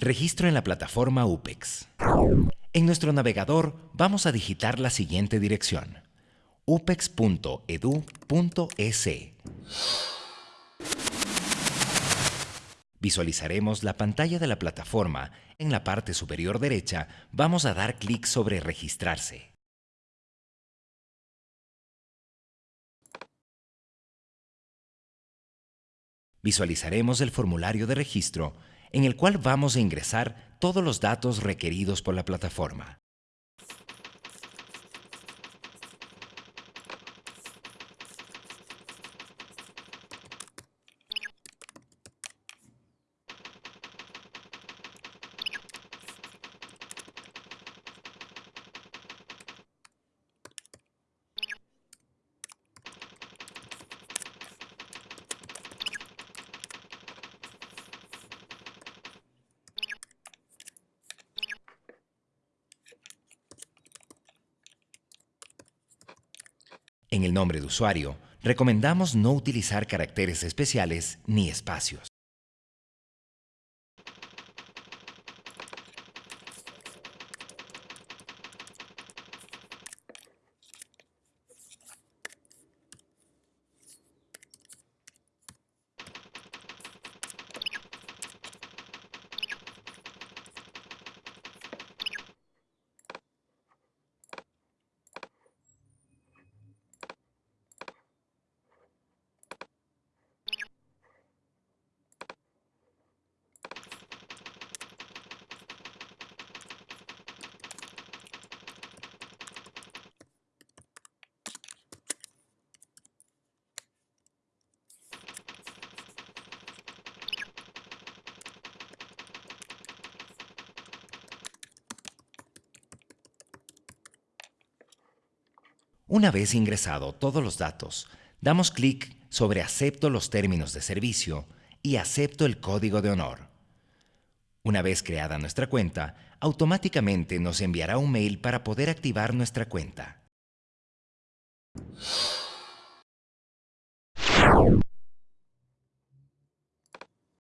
Registro en la plataforma UPEX. En nuestro navegador vamos a digitar la siguiente dirección upex.edu.es. Visualizaremos la pantalla de la plataforma. En la parte superior derecha vamos a dar clic sobre Registrarse. Visualizaremos el formulario de registro en el cual vamos a ingresar todos los datos requeridos por la plataforma. En el nombre de usuario, recomendamos no utilizar caracteres especiales ni espacios. Una vez ingresado todos los datos, damos clic sobre Acepto los términos de servicio y Acepto el código de honor. Una vez creada nuestra cuenta, automáticamente nos enviará un mail para poder activar nuestra cuenta.